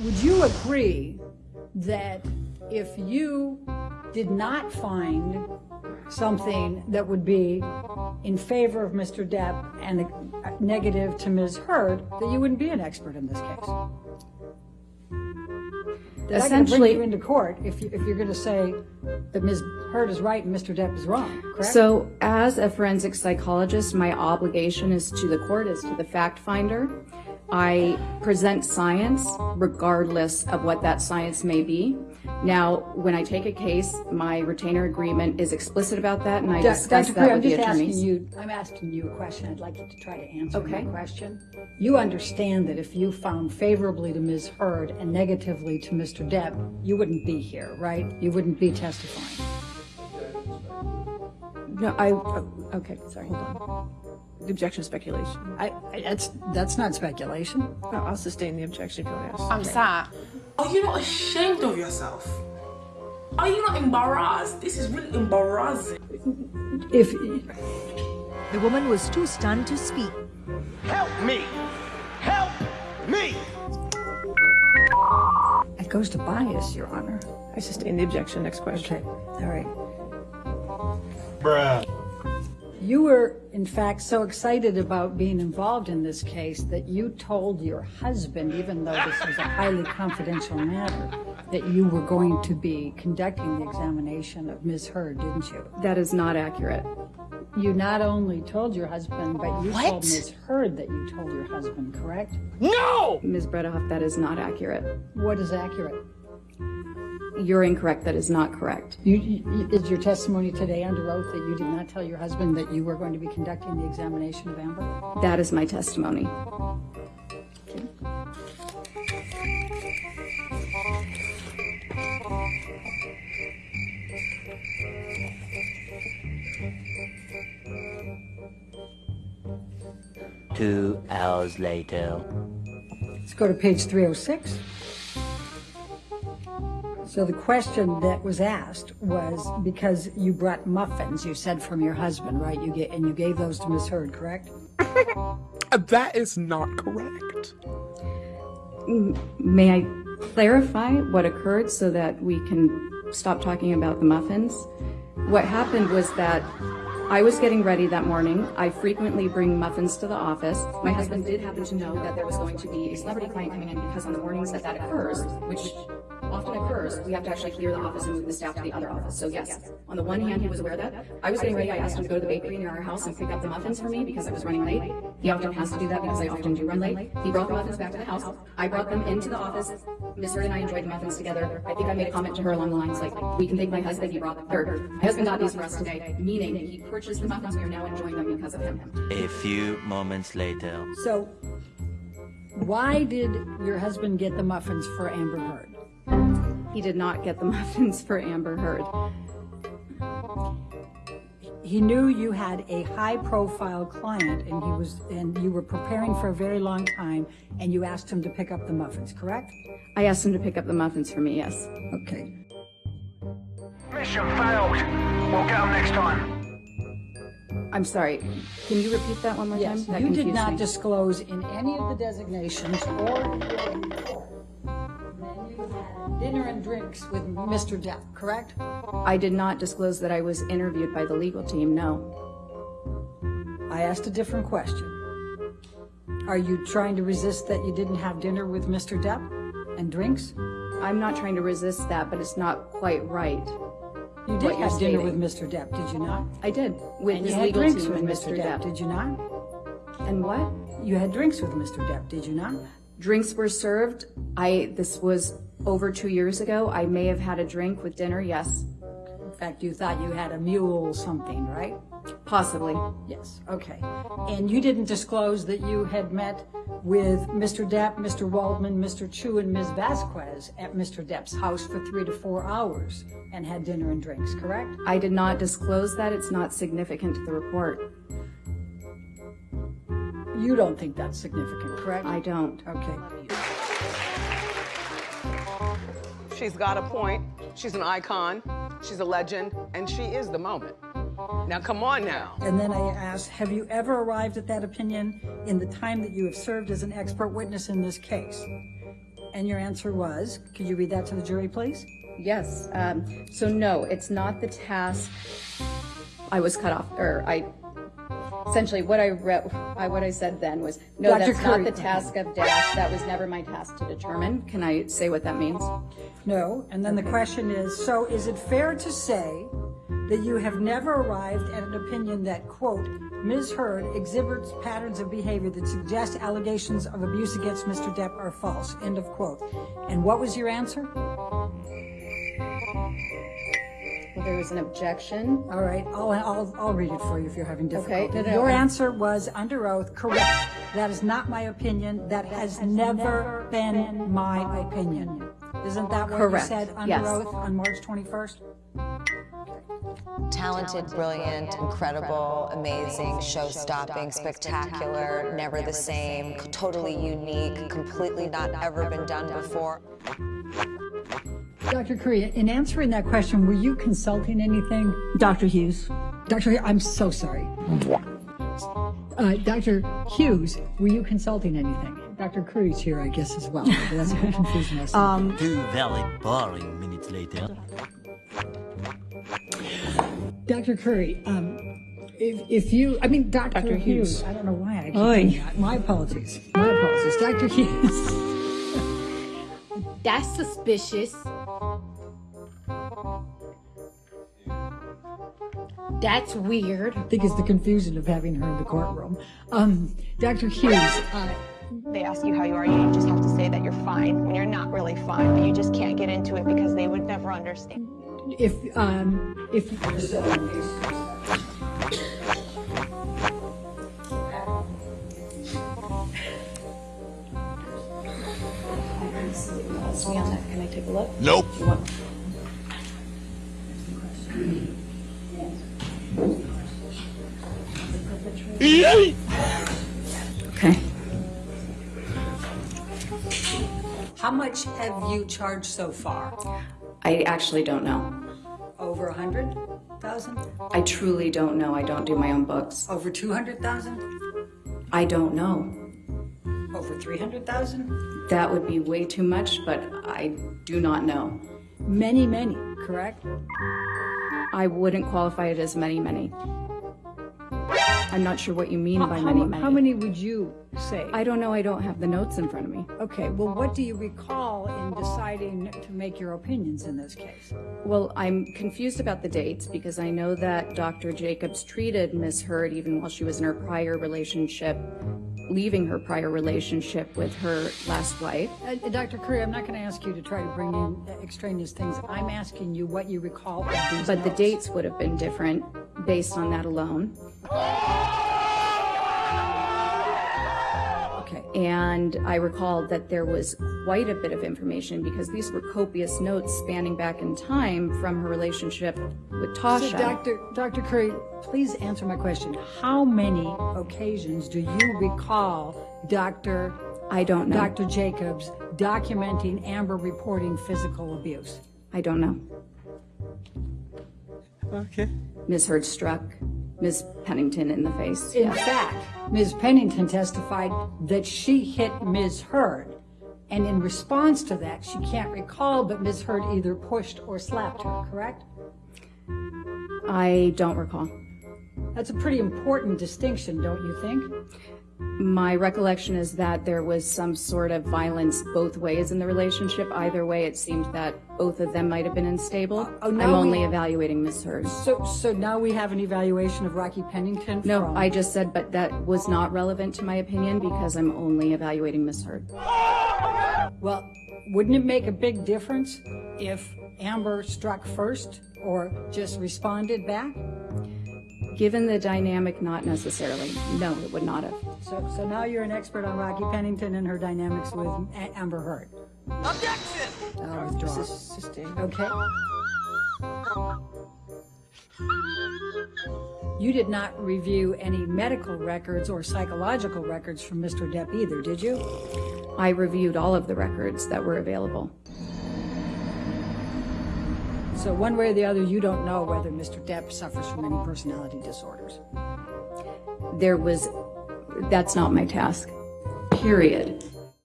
would you agree that if you did not find something that would be in favor of Mr. Depp and negative to Ms. Heard, that you wouldn't be an expert in this case? That Essentially, bring you into court if, you, if you're going to say that Ms. Heard is right and Mr. Depp is wrong, correct? So as a forensic psychologist, my obligation is to the court, is to the fact finder. I present science regardless of what that science may be. Now, when I take a case, my retainer agreement is explicit about that, and I discuss Dr. that Crew, with the I'm just attorneys. asking you, I'm asking you a question. I'd like you to try to answer Okay. my question. You understand that if you found favorably to Ms. Heard and negatively to Mr. Depp, you wouldn't be here, right? You wouldn't be testifying. No, I, oh, okay, sorry, hold on. The objection is speculation. I, I- that's, that's not speculation. No, I'll sustain the objection if you want to ask. I'm sad. Are you not ashamed of yourself? Are you not embarrassed? This is really embarrassing. If, The woman was too stunned to speak. Help me! Help me! it goes to bias, Your Honor. I sustain the objection. Next question. Okay, all right. Bruh. You were, in fact, so excited about being involved in this case that you told your husband, even though this was a highly confidential matter, that you were going to be conducting the examination of Ms. Heard, didn't you? That is not accurate. You not only told your husband, but you told What? Ms. Heard that you told your husband, correct? No! Ms. Bredehoff, that is not accurate. What is accurate? You're incorrect, that is not correct. You, you, is your testimony today under oath that you did not tell your husband that you were going to be conducting the examination of Amber? That is my testimony. Two hours later. Let's go to page 306. So the question that was asked was because you brought muffins, you said from your husband, right? You get and you gave those to Miss Heard, correct? Uh, that is not correct. May I clarify what occurred so that we can stop talking about the muffins? What happened was that I was getting ready that morning. I frequently bring muffins to the office. My husband did happen to know that there was going to be a celebrity client coming in because on the mornings that that occurs, which often occurs, we have to actually clear the office and move the staff to the other office. So yes, on the one hand, he was aware of that. I was getting ready. I asked him to go to the bakery near our house and pick up the muffins for me because I was running late. He often has to do that because I often do run late. He brought the muffins back to the house. I brought them into the office. Miss Heard and I enjoyed the muffins together. I think I made a comment to her along the lines like, we can thank my husband, he brought them. her. My husband got these for us today, meaning he purchased the muffins. We are now enjoying them because of him. A few moments later. So why did your husband get the muffins for Amber Heard? He did not get the muffins for Amber Heard. He knew you had a high-profile client and he was and you were preparing for a very long time and you asked him to pick up the muffins, correct? I asked him to pick up the muffins for me, yes. Okay. Mission failed. We'll get them next time. I'm sorry. Can you repeat that one more Yes, time? That you did not me. disclose in any of the designations or dinner and drinks with Mr. Depp, correct? I did not disclose that I was interviewed by the legal team, no. I asked a different question. Are you trying to resist that you didn't have dinner with Mr. Depp and drinks? I'm not trying to resist that, but it's not quite right. You did have dinner with. Mr. Depp, did you not? I did, with And his you had legal drinks team with Mr. Depp, did you not? And what? You had drinks with Mr. Depp, did you not? Drinks were served. I, this was over two years ago. I may have had a drink with dinner, yes. In fact, you thought you had a mule something, right? Possibly. Yes, okay. And you didn't disclose that you had met with Mr. Depp, Mr. Waldman, Mr. Chew, and Ms. Vasquez at Mr. Depp's house for three to four hours and had dinner and drinks, correct? I did not disclose that. It's not significant to the report. You don't think that's significant, correct? I don't. Okay. She's got a point. She's an icon. She's a legend. And she is the moment. Now, come on now. And then I asked, have you ever arrived at that opinion in the time that you have served as an expert witness in this case? And your answer was, could you read that to the jury, please? Yes, um, so no, it's not the task, I was cut off, or I, essentially what I read, I, what I said then was, no, Dr. that's not the task of Dash, that was never my task to determine. Can I say what that means? No. And then the question is, so is it fair to say that you have never arrived at an opinion that, quote, Ms. Heard exhibits patterns of behavior that suggest allegations of abuse against Mr. Depp are false, end of quote. And what was your answer? Well, there was an objection. All right, I'll, I'll, I'll read it for you if you're having Okay, difficulty. no, no, Your I'm- answer was under oath, correct. That is not my opinion. That has never been my opinion. Isn't that what you Correct, said under yes. oath on March 21st? Talented, brilliant, incredible, amazing, show-stopping, spectacular, never the same, totally unique, completely not ever been done before. Dr. Curry, in answering that question, were you consulting anything? Dr. Hughes. Dr. Hughes, I'm so sorry. Uh, Dr. Hughes, were you consulting anything? Dr. Curry's here, I guess, as well. That's a bit confusing. Um, Two very boring minutes later. Dr. Curry, um, if, if you, I mean, Dr. Dr. Hughes. Hughes. I don't know why I keep Oi. doing that. My apologies. My apologies. Dr. Hughes. That's suspicious. That's weird. I think it's the confusion of having her in the courtroom. Um, Dr. Hughes, uh, They ask you how you are, you just have to say that you're fine when you're not really fine, but you just can't get into it because they would never understand. if, um, if, Ask me on that, can I take a look? Nope. Okay. how much have you charged so far? I actually don't know. Over a hundred thousand? I truly don't know. I don't do my own books. Over two hundred thousand? I don't know. Over three hundred thousand? That would be way too much, but I do not know. Many, many, correct? I wouldn't qualify it as many, many. I'm not sure what you mean by many, how, many. How many would you say? I don't know. I don't have the notes in front of me. Okay, well, what do you recall in deciding to make your opinions in this case? Well, I'm confused about the dates because I know that Dr. Jacobs treated Miss Heard even while she was in her prior relationship, leaving her prior relationship with her last wife. Uh, Dr. Curry, I'm not going to ask you to try to bring in extraneous things. I'm asking you what you recall But the dates would have been different based on that alone. Okay. And I recalled that there was quite a bit of information because these were copious notes spanning back in time from her relationship with Tasha. So, Dr. Dr. Curry, please answer my question. How many occasions do you recall Dr. I don't know. Dr. Jacobs documenting Amber reporting physical abuse? I don't know. Okay. Ms. Heard struck Ms. Pennington in the face. In fact, Ms. Pennington testified that she hit Ms. Heard. And in response to that, she can't recall, but Ms. Heard either pushed or slapped her, correct? I don't recall. That's a pretty important distinction, don't you think? My recollection is that there was some sort of violence both ways in the relationship. Either way, it seemed that both of them might have been unstable. oh, oh now I'm we- only evaluating Ms. Heard. So, so now we have an evaluation of Rocky Pennington No, from- I just said, but that was not relevant to my opinion because I'm only evaluating Ms. Heard. Well, wouldn't it make a big difference if Amber struck first or just responded back? Given the dynamic, not necessarily. No, it would not have. So, so now you're an expert on Rocky Pennington and her dynamics with A- Amber Heard. Objection! I'll withdraw. Sustained. Okay. You did not review any medical records or psychological records from Mr. Depp either, did you? I reviewed all of the records that were available. So one way or the other, you don't know whether Mr. Depp suffers from any personality disorders. There was, that's not my task. Period.